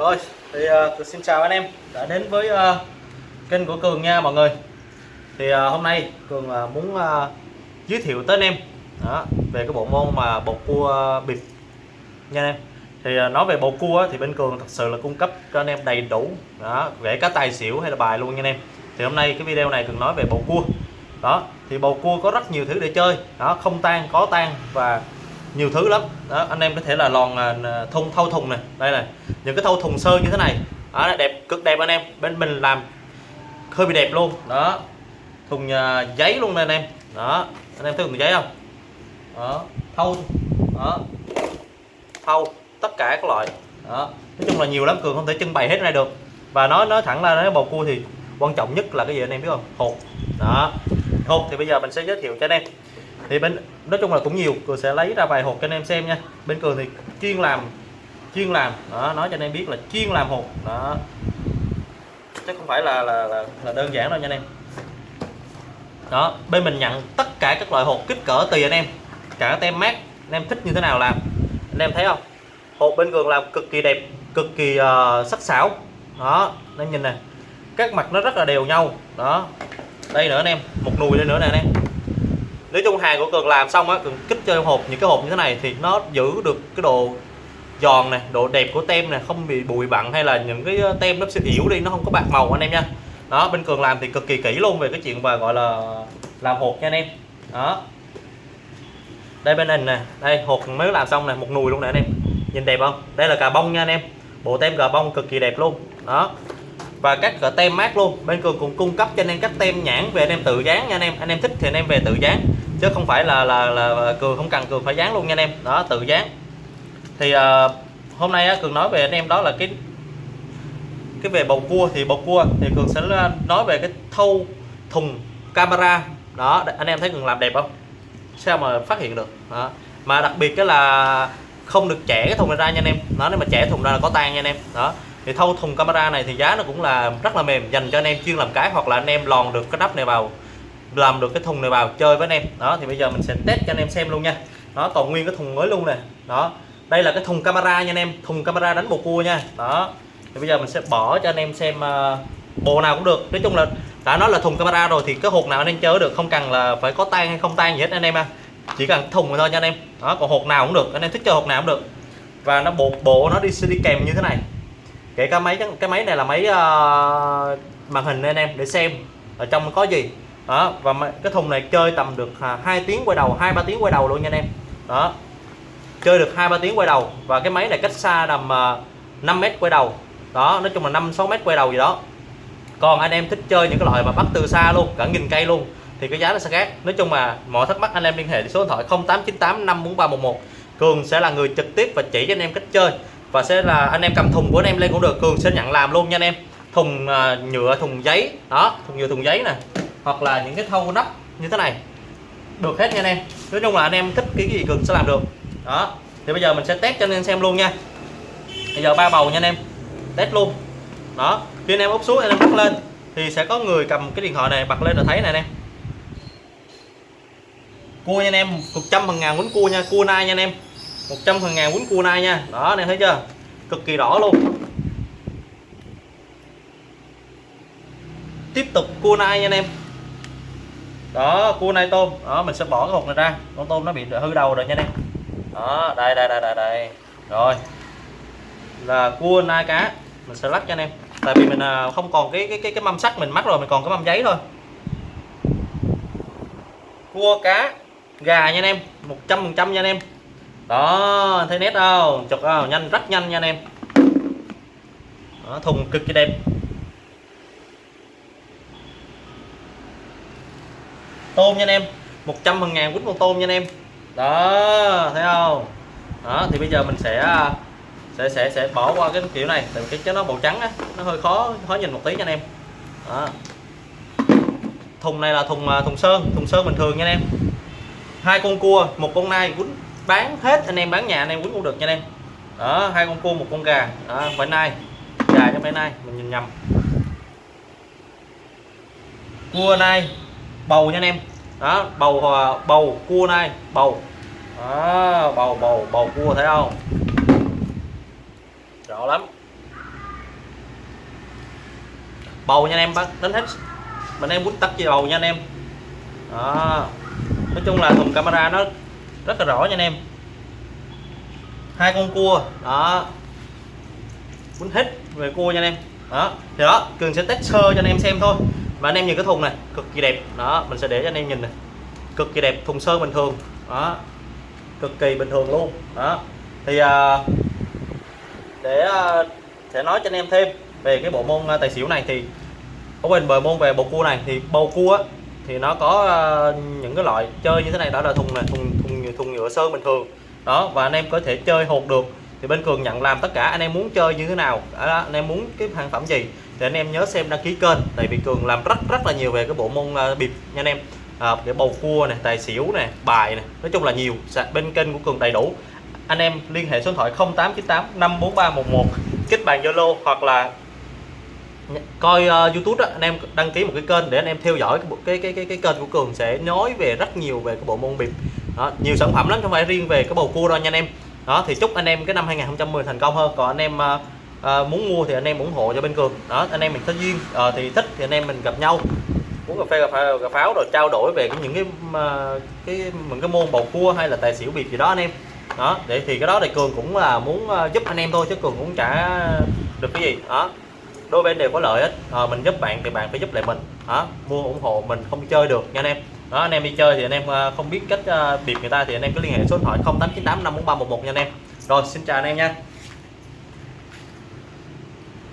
Rồi, thì uh, xin chào anh em đã đến với uh, kênh của Cường nha mọi người. Thì uh, hôm nay Cường uh, muốn uh, giới thiệu tới anh em đó, về cái bộ môn mà bột cua uh, bịp nha anh em. Thì uh, nói về bột cua thì bên Cường thật sự là cung cấp cho anh em đầy đủ đó, kể cả tài xỉu hay là bài luôn nha anh em. Thì hôm nay cái video này Cường nói về bầu cua. Đó, thì bầu cua có rất nhiều thứ để chơi. Đó, không tan, có tan và nhiều thứ lắm. Đó anh em có thể là lòn à, thùng thâu thùng này đây này những cái thâu thùng sơ như thế này. Đó, đẹp cực đẹp anh em bên mình làm hơi bị đẹp luôn. Đó thùng uh, giấy luôn nè anh em. Đó anh em thấy thùng giấy không? Đó thâu đó thâu tất cả các loại. Đó nói chung là nhiều lắm cường không thể trưng bày hết này được. Và nói nói thẳng ra nói bầu cua thì quan trọng nhất là cái gì anh em biết không? Hột. Đó hột thì bây giờ mình sẽ giới thiệu cho anh em thì bên nói chung là cũng nhiều cường sẽ lấy ra vài hộp cho anh em xem nha. Bên cường thì chuyên làm chuyên làm đó nói cho anh em biết là chuyên làm hộp đó. Chứ không phải là là, là, là đơn giản đâu nha anh em. Đó bên mình nhận tất cả các loại hộp kích cỡ tùy anh em. Cả tem mát anh em thích như thế nào làm. Anh em thấy không? Hộp bên cường làm cực kỳ đẹp cực kỳ uh, sắc sảo. Đó anh em nhìn này các mặt nó rất là đều nhau. Đó đây nữa anh em một nùi đây nữa nè anh em nói chung hàng của cường làm xong á, cường kích cho hộp, những cái hộp như thế này thì nó giữ được cái độ giòn này, độ đẹp của tem này, không bị bụi bặn hay là những cái ờ, tem nó sẽ yếu đi, nó không có bạc màu anh em nha. Đó, bên cường làm thì cực kỳ kỹ luôn về cái chuyện và gọi là làm hộp nha anh em. Đó. Đây bên này nè, đây, hộp mới làm xong này một nùi luôn nè anh em. Nhìn đẹp không? Đây là cà bông nha anh em. Bộ tem cà bông cực kỳ đẹp luôn. Đó. Và các cỡ tem mát luôn. Bên cường cũng cung cấp cho anh em các tem nhãn về anh em tự dán nha anh em. Anh em thích thì anh em về tự dán chứ không phải là là là cường không cần cường phải dán luôn nha anh em. Đó tự dán. Thì uh, hôm nay cường nói về anh em đó là cái cái về bầu cua thì bầu cua thì cường sẽ nói về cái thâu thùng camera. Đó anh em thấy cường làm đẹp không? Sao mà phát hiện được? Đó. mà đặc biệt cái là không được trẻ cái thùng này ra nha anh em. Nó nếu mà trẻ thùng ra là có tan nha anh em. Đó. Thì thâu thùng camera này thì giá nó cũng là rất là mềm dành cho anh em chuyên làm cái hoặc là anh em lòn được cái nắp này vào làm được cái thùng này vào chơi với anh em. Đó thì bây giờ mình sẽ test cho anh em xem luôn nha. Nó còn nguyên cái thùng mới luôn nè. Đó đây là cái thùng camera nha anh em. Thùng camera đánh bồ cua nha. Đó thì bây giờ mình sẽ bỏ cho anh em xem ờ, uh, bộ nào cũng được. Nói chung là đã nói là thùng camera rồi thì cái hộp nào anh em chơi được không cần là phải có tan hay không tan gì hết anh em à chỉ cần thùng thôi nha anh em. Đó còn hộp nào cũng được. Anh em thích chơi hộp nào cũng được. Và nó bộ bộ nó đi đi kèm như thế này. Kể cả máy cái máy này là máy uh, màn hình anh em để xem ở trong có gì đó và cái thùng này chơi tầm được à, hai tiếng quay đầu hai ba tiếng quay đầu luôn nha anh em. Đó chơi được hai ba tiếng quay đầu và cái máy này cách xa tầm à, 5 mét quay đầu. Đó nói chung là 5 6 mét quay đầu gì đó. Còn anh em thích chơi những cái loại mà bắt từ xa luôn cả nghìn cây luôn thì cái giá nó sẽ khác. Nói chung là mọi thắc mắc anh em liên hệ số điện thoại 0898 54311 Cường sẽ là người trực tiếp và chỉ cho anh em cách chơi và sẽ là anh em cầm thùng của anh em lên cũng được. Cường sẽ nhận làm luôn nha anh em. Thùng uh, nhựa thùng giấy đó thùng nhựa thùng giấy nè hoặc là những cái thâu nắp như thế này. Được hết nha anh em. Nói chung là anh em thích cái gì cường sẽ làm được. Đó. Thì bây giờ mình sẽ test cho anh em xem luôn nha. Bây giờ ba bầu nha anh em. Test luôn. Đó. Khi anh em úp xuống, anh em bắt lên, thì sẽ có người cầm cái điện thoại này, bật lên là thấy này anh em. Cua nha anh em. Một trăm phần ngàn quấn cua nha. Cua nai nha anh em. 100 phần ngàn quấn cua nai nha. Đó, anh em thấy chưa? Cực kỳ đỏ luôn. Tiếp tục cua nai nha anh em đó cua nai tôm. Đó mình sẽ bỏ cái hộp này ra. Con tôm nó bị hư đầu rồi nha anh em đó đây đây đây đây đây. Rồi. Là cua nai cá. Mình sẽ lắc cho anh em tại vì mình à, không còn cái cái cái cái mâm sắt mình mắc rồi mình còn cái mâm giấy thôi. Cua cá gà nha anh em 100 phần trăm nha anh em đó thấy nét không? Chụp không? Nhanh rất nhanh nha anh em đó, thùng cực kỳ đẹp. Tôm nha anh em. 100 phần ngàn quýt con tôm nha anh em. Đó thấy không? Đó thì bây giờ mình sẽ à, sẽ sẽ sẽ bỏ qua cái kiểu này. Tại cái nó màu trắng á nó hơi khó khó nhìn một tí nha anh em. Đó. thùng này là thùng à, thùng sơn thùng sơn bình thường nha anh em. Hai con cua một con nai quýt bán hết anh em bán nhà anh em quýt cũng được nha anh em. Đó hai con cua một con gà. Đó, phải nai. Gà cho phải nai mình nhìn nhầm. Cua nai bầu nha anh em. Đó bầu ờ, bầu cua này bầu. Đó, bầu bầu bầu cua thấy không? Rõ lắm. Bầu nha anh em bác đánh hết. Mình em muốn tắt cái bầu nha anh em. Đó. Nói chung là thùng camera nó rất là rõ nha anh em. Hai con cua. Đó. Muốn hết về cua nha anh em. Đó thì đó cường sẽ test sơ cho anh em xem thôi và anh em nhìn cái thùng này cực kỳ đẹp. Đó mình sẽ để cho anh em nhìn này. Cực kỳ đẹp thùng sơn bình thường. Đó cực kỳ bình thường luôn. Đó thì à, để à, sẽ nói cho anh em thêm về cái bộ môn à, tài xỉu này thì ở bên bờ môn về bầu cua này thì bầu cua á, thì nó có à, những cái loại chơi như thế này. Đó là thùng này thùng thùng thùng nhựa sơn bình thường. Đó và anh em có thể chơi hột được. Thì bên cường nhận làm tất cả anh em muốn chơi như thế nào. Đó, anh em muốn cái sản phẩm gì thì anh em nhớ xem đăng ký kênh tại vì cường làm rất rất là nhiều về cái bộ môn uh, bịp nha anh em. À, để bầu cua này tài xỉu này bài này nói chung là nhiều bên kênh của cường đầy đủ. Anh em liên hệ số điện thoại 0898 54311 kết bạn zalo hoặc là coi uh, youtube đó, anh em đăng ký một cái kênh để anh em theo dõi cái cái cái cái, cái kênh của cường sẽ nói về rất nhiều về cái bộ môn bịp. Đó, nhiều sản phẩm lắm không phải riêng về cái bầu cua đâu nha anh em. Đó thì chúc anh em cái năm 2010 thành công hơn. Còn anh em uh, à, muốn mua thì anh em ủng hộ cho bên cường. Đó anh em mình có duyên. À, thì thích thì anh em mình gặp nhau. Uống cà phê cà pháo, cà pháo rồi trao đổi về những cái ờ, cái những cái môn bầu cua hay là tài xỉu biệt gì đó anh em. Đó để thì cái đó thì cường cũng là muốn giúp anh em thôi chứ cường cũng chả được cái gì. Đó đôi bên đều có lợi hết. À, mình giúp bạn thì bạn phải giúp lại mình. Đó mua ủng hộ mình không chơi được nha anh em. Đó anh em đi chơi thì anh em không biết cách biệt người ta thì anh em cứ liên hệ số điện thoại 0898 54311 nha anh em. Rồi xin chào anh em nha.